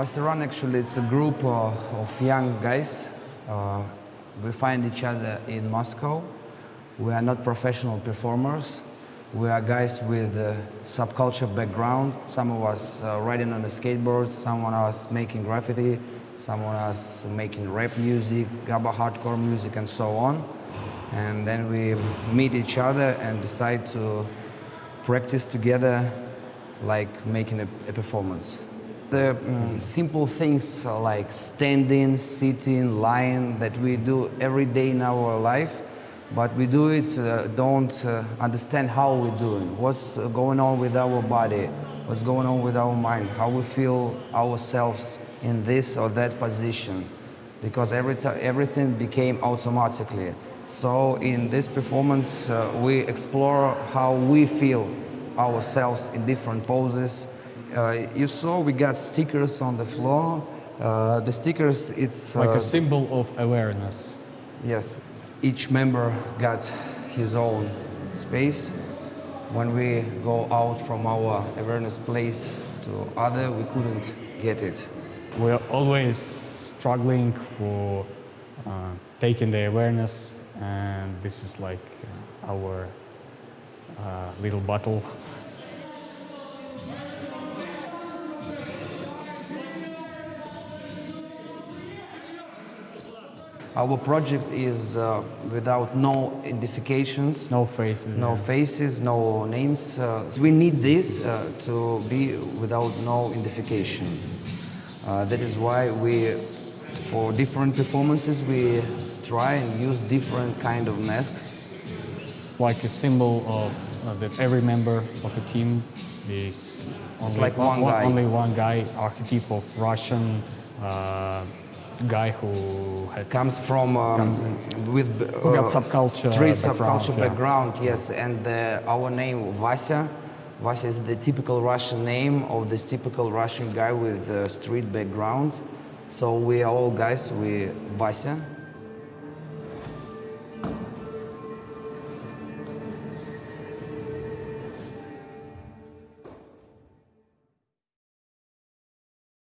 Vasya Run actually it's a group uh, of young guys. Uh, we find each other in Moscow. We are not professional performers. We are guys with subculture background. Some of us riding on the skateboards, some of us making graffiti, some of us making rap music, gabba hardcore music and so on. And then we meet each other and decide to practice together like making a, a performance. The mm, simple things like standing, sitting, lying that we do every day in our life, but we do it, uh, don't uh, understand how we're doing, what's uh, going on with our body, what's going on with our mind, how we feel ourselves in this or that position, because every everything became automatically. So in this performance, uh, we explore how we feel ourselves in different poses, uh, you saw we got stickers on the floor. Uh, the stickers, it's... Like a symbol of awareness. Yes. Each member got his own space. When we go out from our awareness place to other, we couldn't get it. We're always struggling for uh, taking the awareness and this is like our uh, little battle Our project is uh, without no identifications. No faces. No yeah. faces, no names. Uh, we need this uh, to be without no identification. Uh, that is why we, for different performances, we try and use different kind of masks. Like a symbol of uh, that every member of a team is only, like one, one, guy. only one guy, archetype of Russian uh, guy who comes from um, with uh, subculture street subculture yeah. background. Yes, and uh, our name Vasya. Vasya is the typical Russian name of this typical Russian guy with a street background. So we are all guys. We Vasya.